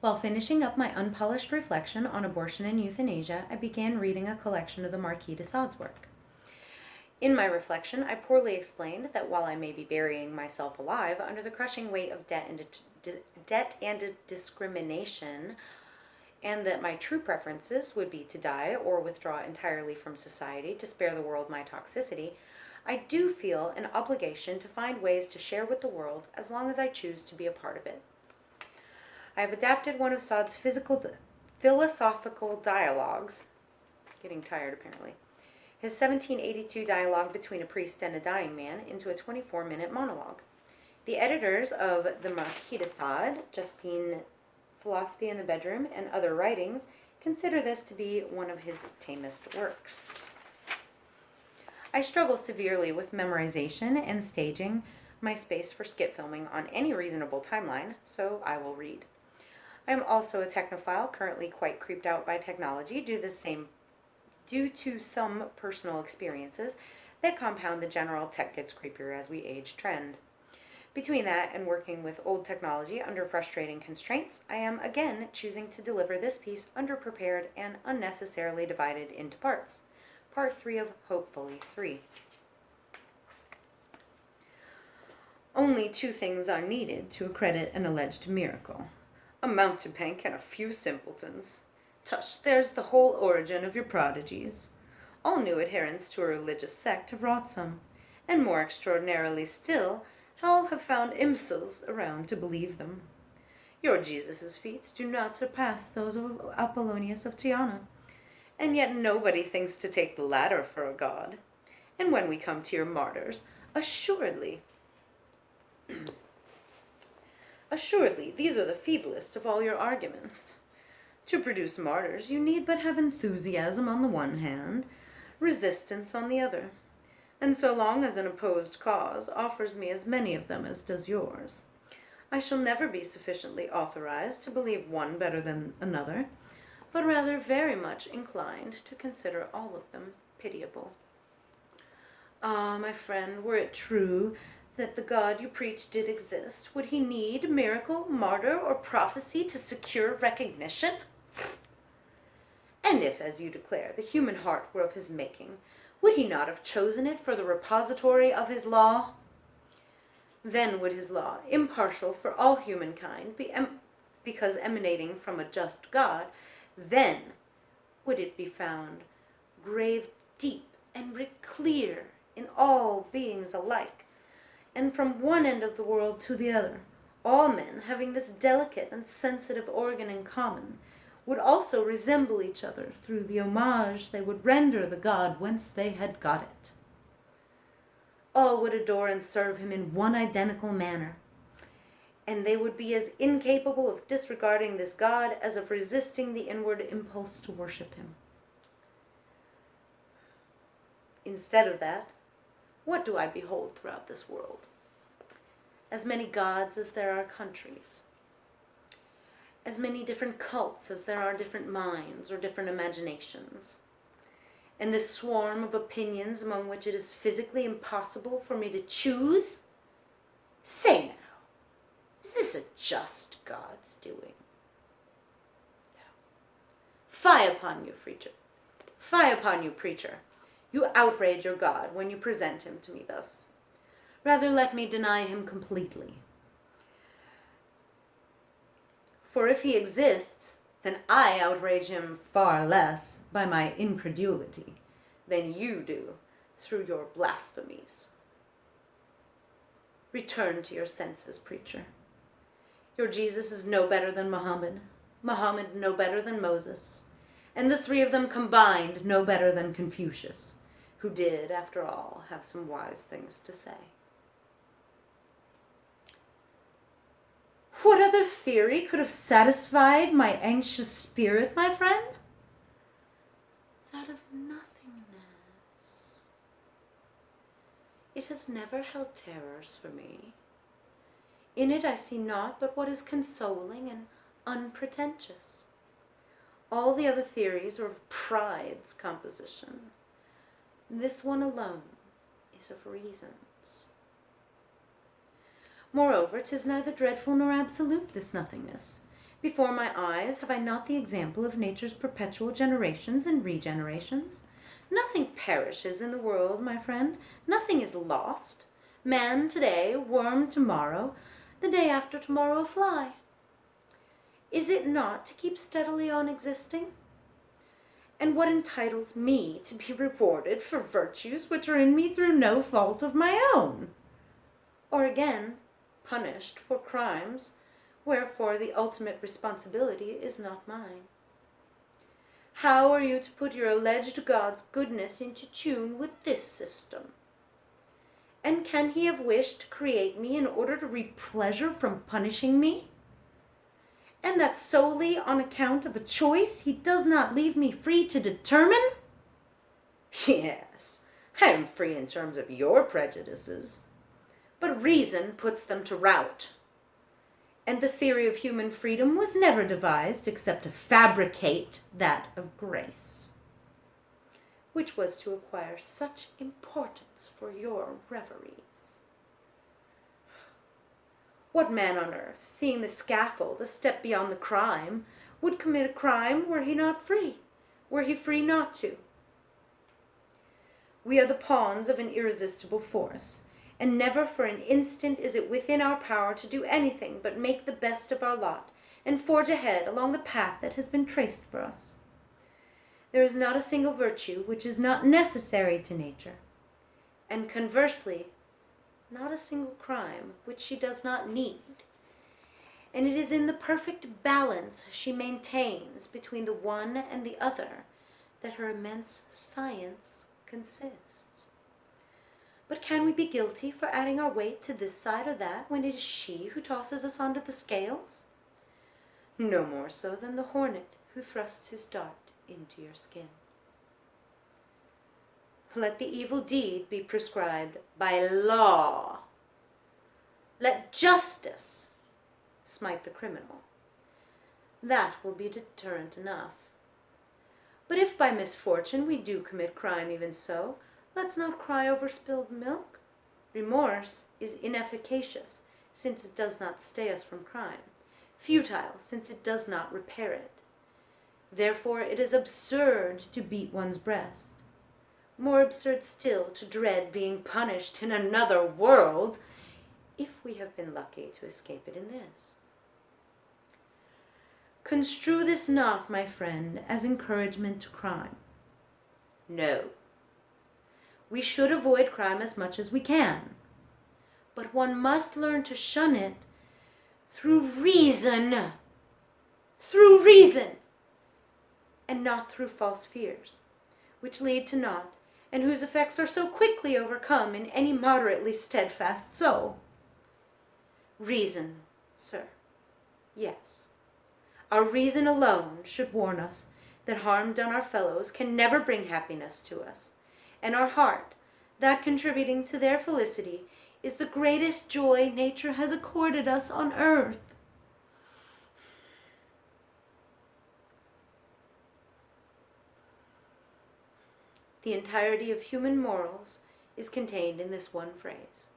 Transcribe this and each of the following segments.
While finishing up my unpolished reflection on abortion and euthanasia, I began reading a collection of the Marquis de Sade's work. In my reflection, I poorly explained that while I may be burying myself alive under the crushing weight of debt and, debt and discrimination, and that my true preferences would be to die or withdraw entirely from society to spare the world my toxicity, I do feel an obligation to find ways to share with the world as long as I choose to be a part of it. I have adapted one of Sade's physical, philosophical dialogues, getting tired apparently, his 1782 dialogue between a priest and a dying man, into a 24 minute monologue. The editors of the Marquis de Sade, Justine Philosophy in the Bedroom, and other writings consider this to be one of his tamest works. I struggle severely with memorization and staging my space for skit filming on any reasonable timeline, so I will read. I am also a technophile, currently quite creeped out by technology due the same due to some personal experiences that compound the general tech gets creepier as we age trend. Between that and working with old technology under frustrating constraints, I am again choosing to deliver this piece underprepared and unnecessarily divided into parts. Part 3 of Hopefully 3. Only two things are needed to accredit an alleged miracle a mountebank and a few simpletons. Tush, there's the whole origin of your prodigies. All new adherents to a religious sect have wrought some, and more extraordinarily still, all have found imbeciles around to believe them. Your Jesus' feats do not surpass those of Apollonius of Tyana, and yet nobody thinks to take the latter for a god. And when we come to your martyrs, assuredly Assuredly, these are the feeblest of all your arguments. To produce martyrs, you need but have enthusiasm on the one hand, resistance on the other. And so long as an opposed cause offers me as many of them as does yours, I shall never be sufficiently authorized to believe one better than another, but rather very much inclined to consider all of them pitiable. Ah, my friend, were it true that the God you preach did exist, would he need miracle, martyr, or prophecy to secure recognition? And if, as you declare, the human heart were of his making, would he not have chosen it for the repository of his law? Then would his law, impartial for all humankind, be em- because emanating from a just God, then would it be found graved deep and writ clear in all beings alike, and from one end of the world to the other, all men having this delicate and sensitive organ in common, would also resemble each other through the homage they would render the god whence they had got it. All would adore and serve him in one identical manner, and they would be as incapable of disregarding this god as of resisting the inward impulse to worship him. Instead of that, what do I behold throughout this world? As many gods as there are countries, as many different cults as there are different minds or different imaginations. And this swarm of opinions among which it is physically impossible for me to choose? Say now, is this a just God's doing? No. Fie upon you, preacher. Fie upon you, preacher. You outrage your God when you present him to me thus. Rather let me deny him completely. For if he exists, then I outrage him far less by my incredulity than you do through your blasphemies. Return to your senses, preacher. Your Jesus is no better than Muhammad, Muhammad no better than Moses, and the three of them combined no better than Confucius who did, after all, have some wise things to say. What other theory could have satisfied my anxious spirit, my friend? That of nothingness. It has never held terrors for me. In it I see naught but what is consoling and unpretentious. All the other theories are of pride's composition this one alone is of reasons. Moreover, 'tis neither dreadful nor absolute, this nothingness, Before my eyes have I not the example of nature's perpetual generations and regenerations? Nothing perishes in the world, my friend. Nothing is lost. Man today, worm tomorrow, the day after tomorrow a fly. Is it not to keep steadily on existing? And what entitles me to be rewarded for virtues which are in me through no fault of my own? Or again, punished for crimes wherefore the ultimate responsibility is not mine. How are you to put your alleged God's goodness into tune with this system? And can he have wished to create me in order to reap pleasure from punishing me? And that solely on account of a choice he does not leave me free to determine? Yes, I am free in terms of your prejudices, but reason puts them to rout. And the theory of human freedom was never devised except to fabricate that of grace which was to acquire such importance for your reveries. What man on earth, seeing the scaffold a step beyond the crime, would commit a crime were he not free, were he free not to? We are the pawns of an irresistible force, and never for an instant is it within our power to do anything but make the best of our lot and forge ahead along the path that has been traced for us there is not a single virtue which is not necessary to nature, and conversely, not a single crime which she does not need. And it is in the perfect balance she maintains between the one and the other that her immense science consists. But can we be guilty for adding our weight to this side or that when it is she who tosses us onto the scales? No more so than the hornet who thrusts his dart into your skin. Let the evil deed be prescribed by law. Let justice smite the criminal. That will be deterrent enough. But if by misfortune we do commit crime even so, let's not cry over spilled milk. Remorse is inefficacious, since it does not stay us from crime, futile, since it does not repair it. Therefore it is absurd to beat one's breast. More absurd still to dread being punished in another world, if we have been lucky to escape it in this. Construe this not, my friend, as encouragement to crime. No. We should avoid crime as much as we can. But one must learn to shun it through reason. Through reason and not through false fears, which lead to naught, and whose effects are so quickly overcome in any moderately steadfast soul. Reason, sir, yes. Our reason alone should warn us that harm done our fellows can never bring happiness to us, and our heart, that contributing to their felicity, is the greatest joy nature has accorded us on earth. The entirety of human morals is contained in this one phrase.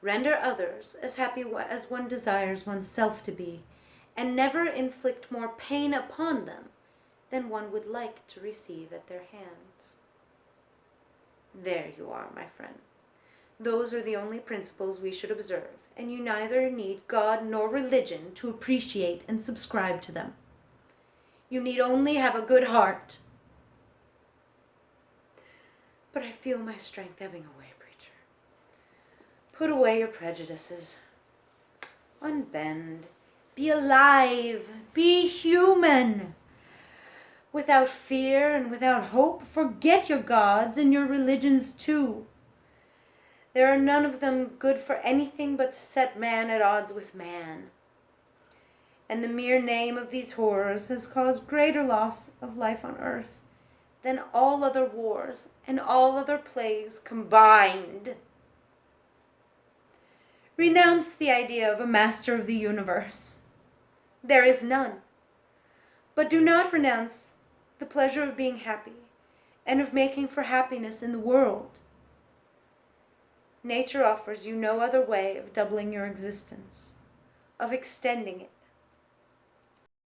Render others as happy as one desires oneself to be, and never inflict more pain upon them than one would like to receive at their hands. There you are, my friend. Those are the only principles we should observe, and you neither need God nor religion to appreciate and subscribe to them. You need only have a good heart but I feel my strength ebbing away, preacher. Put away your prejudices. Unbend. Be alive. Be human. Without fear and without hope, forget your gods and your religions too. There are none of them good for anything but to set man at odds with man. And the mere name of these horrors has caused greater loss of life on earth than all other wars and all other plagues combined. Renounce the idea of a master of the universe. There is none. But do not renounce the pleasure of being happy and of making for happiness in the world. Nature offers you no other way of doubling your existence, of extending it,